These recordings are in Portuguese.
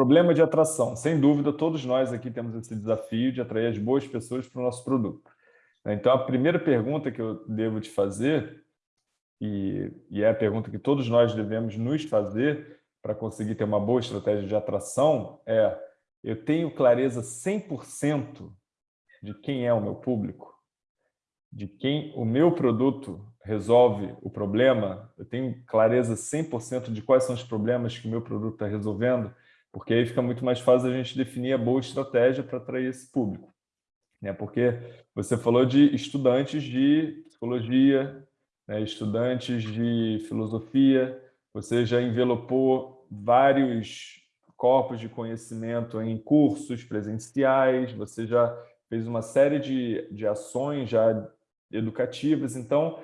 Problema de atração. Sem dúvida, todos nós aqui temos esse desafio de atrair as boas pessoas para o nosso produto. Então, a primeira pergunta que eu devo te fazer, e, e é a pergunta que todos nós devemos nos fazer para conseguir ter uma boa estratégia de atração, é eu tenho clareza 100% de quem é o meu público? De quem o meu produto resolve o problema? Eu tenho clareza 100% de quais são os problemas que o meu produto está resolvendo? Porque aí fica muito mais fácil a gente definir a boa estratégia para atrair esse público. Né? Porque você falou de estudantes de psicologia, né? estudantes de filosofia, você já envelopou vários corpos de conhecimento em cursos presenciais, você já fez uma série de, de ações já educativas, então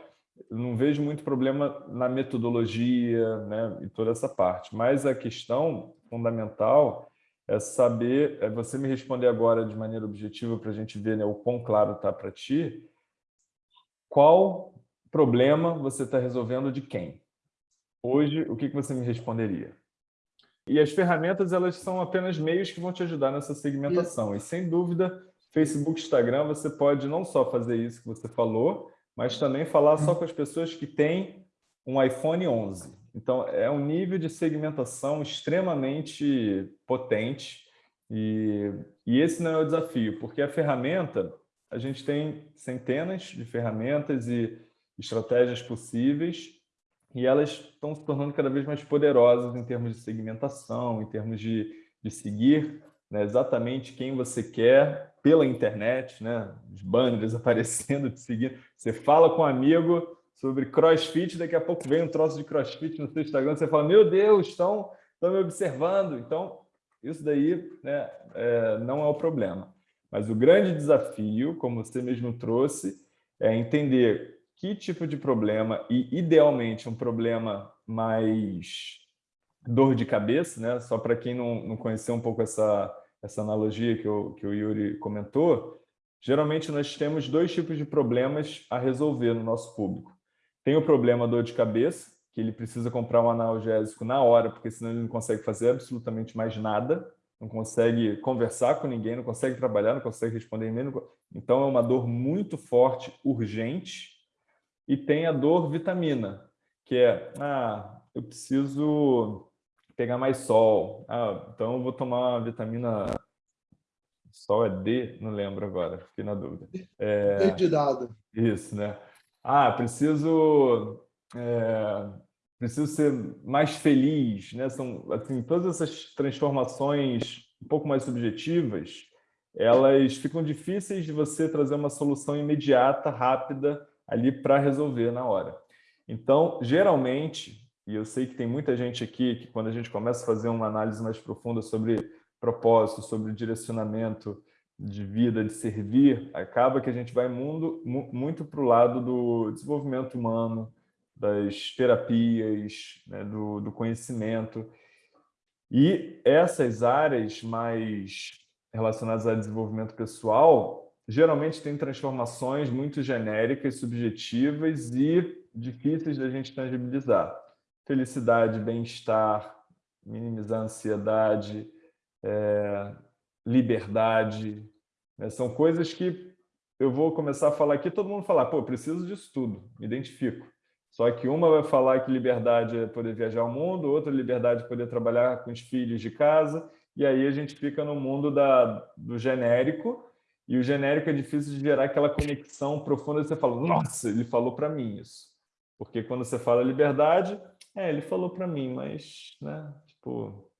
não vejo muito problema na metodologia né, e toda essa parte, mas a questão fundamental é saber, é você me responder agora de maneira objetiva para a gente ver né, o quão claro está para ti, qual problema você está resolvendo de quem? Hoje, o que, que você me responderia? E as ferramentas, elas são apenas meios que vão te ajudar nessa segmentação. E, sem dúvida, Facebook, Instagram, você pode não só fazer isso que você falou, mas também falar só com as pessoas que têm um iPhone 11. Então, é um nível de segmentação extremamente potente e, e esse não é o desafio, porque a ferramenta, a gente tem centenas de ferramentas e estratégias possíveis e elas estão se tornando cada vez mais poderosas em termos de segmentação, em termos de, de seguir né, exatamente quem você quer pela internet, né, os banners aparecendo, te seguindo. Você fala com um amigo sobre crossfit, daqui a pouco vem um troço de crossfit no seu Instagram, você fala, meu Deus, estão, estão me observando. Então, isso daí né, é, não é o problema. Mas o grande desafio, como você mesmo trouxe, é entender que tipo de problema, e idealmente um problema mais dor de cabeça, né? só para quem não, não conheceu um pouco essa, essa analogia que, eu, que o Yuri comentou, geralmente nós temos dois tipos de problemas a resolver no nosso público. Tem o problema dor de cabeça, que ele precisa comprar um analgésico na hora, porque senão ele não consegue fazer absolutamente mais nada, não consegue conversar com ninguém, não consegue trabalhar, não consegue responder e-mail. Então é uma dor muito forte, urgente, e tem a dor vitamina, que é, ah, eu preciso pegar mais sol, ah, então eu vou tomar uma vitamina... Sol é D? Não lembro agora, fiquei na dúvida. É, D de dado. Isso, né? Ah, preciso... É, preciso ser mais feliz, né? São, assim, todas essas transformações um pouco mais subjetivas, elas ficam difíceis de você trazer uma solução imediata, rápida, ali para resolver na hora. Então, geralmente, e eu sei que tem muita gente aqui que quando a gente começa a fazer uma análise mais profunda sobre propósito, sobre direcionamento de vida, de servir, acaba que a gente vai mundo, muito para o lado do desenvolvimento humano, das terapias, né, do, do conhecimento. E essas áreas mais relacionadas a desenvolvimento pessoal, geralmente tem transformações muito genéricas, subjetivas e difíceis da gente tangibilizar. Felicidade, bem-estar, minimizar a ansiedade, é, liberdade, né? são coisas que eu vou começar a falar aqui, todo mundo falar, pô, preciso disso tudo, me identifico. Só que uma vai falar que liberdade é poder viajar ao mundo, outra liberdade é poder trabalhar com os filhos de casa, e aí a gente fica no mundo da, do genérico, e o genérico é difícil de gerar aquela conexão profunda. Você fala, nossa, ele falou para mim isso. Porque quando você fala liberdade, é, ele falou para mim, mas, né, tipo,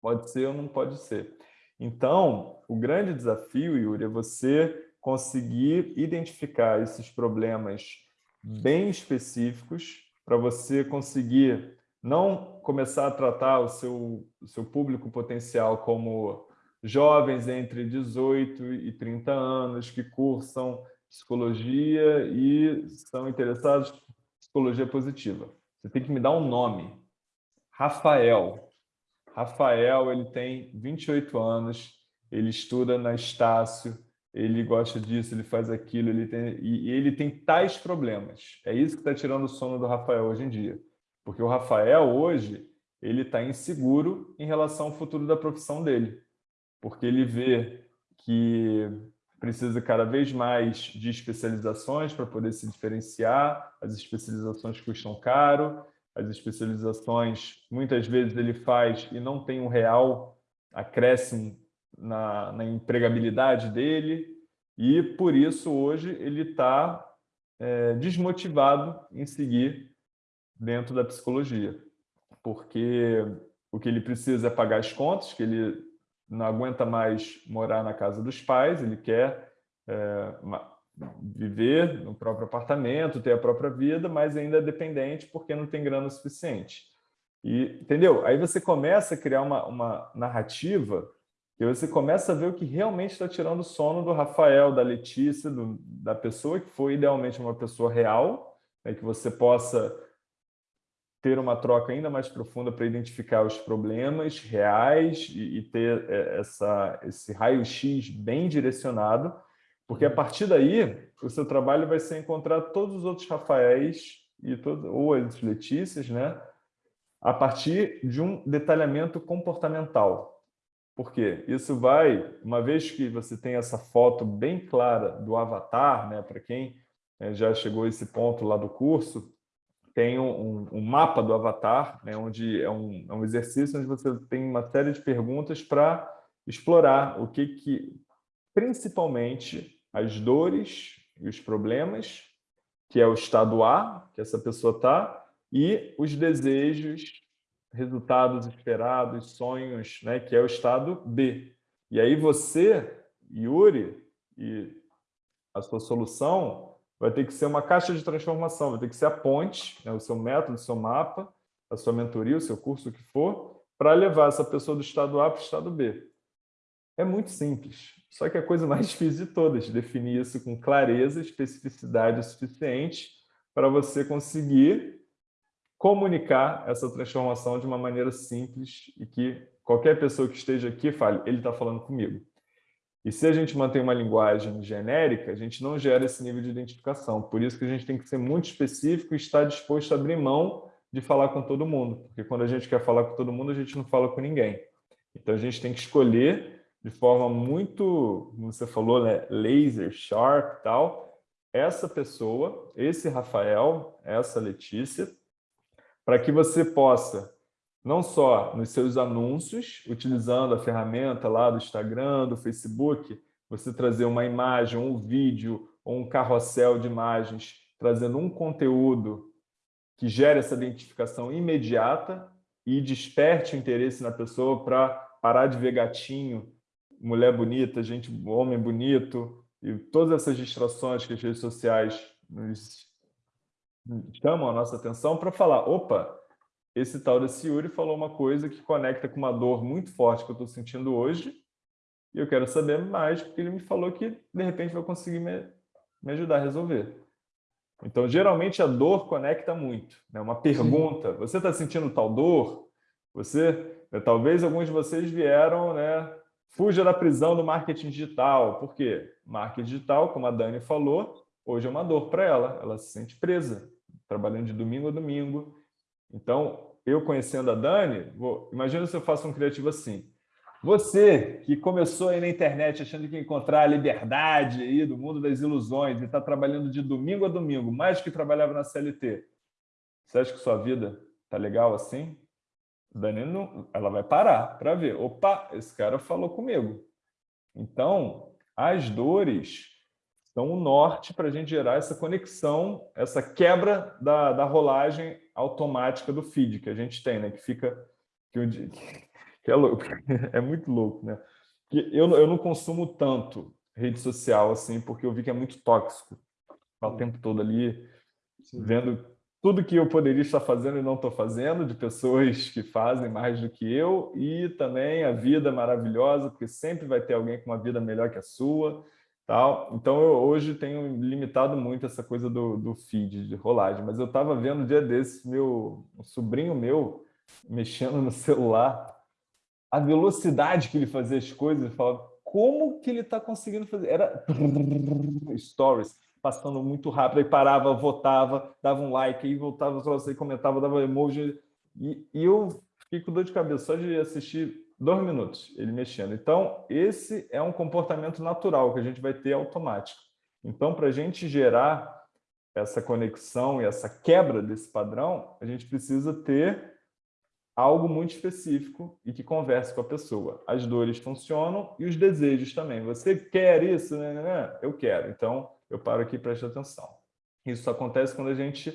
pode ser ou não pode ser. Então, o grande desafio, Yuri, é você conseguir identificar esses problemas bem específicos para você conseguir não começar a tratar o seu, o seu público potencial como jovens entre 18 e 30 anos que cursam psicologia e são interessados psicologia positiva. Você tem que me dar um nome. Rafael. Rafael, ele tem 28 anos, ele estuda na Estácio, ele gosta disso, ele faz aquilo, ele tem, e ele tem tais problemas. É isso que está tirando o sono do Rafael hoje em dia. Porque o Rafael, hoje, ele está inseguro em relação ao futuro da profissão dele, porque ele vê que precisa cada vez mais de especializações para poder se diferenciar, as especializações custam caro, as especializações muitas vezes ele faz e não tem um real acréscimo na, na empregabilidade dele, e por isso hoje ele está é, desmotivado em seguir dentro da psicologia, porque o que ele precisa é pagar as contas, que ele não aguenta mais morar na casa dos pais, ele quer é, viver no próprio apartamento, ter a própria vida, mas ainda é dependente porque não tem grana suficiente. E, entendeu? Aí você começa a criar uma, uma narrativa e você começa a ver o que realmente está tirando o sono do Rafael, da Letícia, do, da pessoa que foi idealmente uma pessoa real, né, que você possa ter uma troca ainda mais profunda para identificar os problemas reais e, e ter é, essa, esse raio-x bem direcionado, porque a partir daí o seu trabalho vai ser encontrar todos os outros Rafaéis e todo, ou as Letícias, né, a partir de um detalhamento comportamental. Por quê? Isso vai, uma vez que você tem essa foto bem clara do avatar, né, para quem é, já chegou a esse ponto lá do curso, tem um, um, mapa do avatar, né, onde é um, é um, exercício onde você tem uma série de perguntas para explorar o que, que, principalmente, as dores e os problemas, que é o estado A, que essa pessoa está, e os desejos, resultados esperados, sonhos, né, que é o estado B. E aí você, Yuri, e a sua solução vai ter que ser uma caixa de transformação, vai ter que ser a ponte, né, o seu método, o seu mapa, a sua mentoria, o seu curso, o que for, para levar essa pessoa do estado A para o estado B. É muito simples, só que é a coisa mais difícil de todas, definir isso com clareza, especificidade suficiente para você conseguir comunicar essa transformação de uma maneira simples e que qualquer pessoa que esteja aqui fale, ele está falando comigo. E se a gente mantém uma linguagem genérica, a gente não gera esse nível de identificação. Por isso que a gente tem que ser muito específico e estar disposto a abrir mão de falar com todo mundo. Porque quando a gente quer falar com todo mundo, a gente não fala com ninguém. Então a gente tem que escolher de forma muito, como você falou, né, laser, sharp tal, essa pessoa, esse Rafael, essa Letícia, para que você possa não só nos seus anúncios, utilizando a ferramenta lá do Instagram, do Facebook, você trazer uma imagem, um vídeo ou um carrossel de imagens, trazendo um conteúdo que gere essa identificação imediata e desperte o interesse na pessoa para parar de ver gatinho, mulher bonita, gente, homem bonito, e todas essas distrações que as redes sociais nos chamam a nossa atenção para falar, opa, esse tal desse Yuri falou uma coisa que conecta com uma dor muito forte que eu estou sentindo hoje, e eu quero saber mais, porque ele me falou que, de repente, vai conseguir me, me ajudar a resolver. Então, geralmente, a dor conecta muito. Né? Uma pergunta, Sim. você está sentindo tal dor? Você, né, talvez alguns de vocês vieram, né? Fuja da prisão do marketing digital. Por quê? Marketing digital, como a Dani falou, hoje é uma dor para ela. Ela se sente presa, trabalhando de domingo a domingo, então, eu conhecendo a Dani, vou, imagina se eu faço um criativo assim. Você que começou aí na internet achando que ia encontrar a liberdade aí do mundo das ilusões e está trabalhando de domingo a domingo, mais do que trabalhava na CLT, você acha que sua vida tá legal assim? Dani, não, ela vai parar para ver. Opa, esse cara falou comigo. Então, as dores são o norte para a gente gerar essa conexão, essa quebra da, da rolagem automática do feed que a gente tem, né? Que fica... Que, que é, louco, é muito louco, né? Que eu, eu não consumo tanto rede social, assim, porque eu vi que é muito tóxico. o tempo todo ali, Sim. vendo tudo que eu poderia estar fazendo e não estou fazendo, de pessoas que fazem mais do que eu, e também a vida maravilhosa, porque sempre vai ter alguém com uma vida melhor que a sua, Tal. Então, eu hoje tenho limitado muito essa coisa do, do feed, de rolagem. Mas eu estava vendo um dia desses, meu um sobrinho meu, mexendo no celular, a velocidade que ele fazia as coisas, eu falava, como que ele está conseguindo fazer? Era stories, passando muito rápido, aí parava, votava, dava um like, aí voltava, comentava, dava emoji. E, e eu fiquei com dor de cabeça só de assistir dois minutos ele mexendo. Então, esse é um comportamento natural que a gente vai ter automático. Então, para a gente gerar essa conexão e essa quebra desse padrão, a gente precisa ter algo muito específico e que converse com a pessoa. As dores funcionam e os desejos também. Você quer isso? Eu quero. Então, eu paro aqui e presto atenção. Isso acontece quando a gente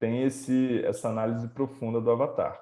tem esse, essa análise profunda do avatar.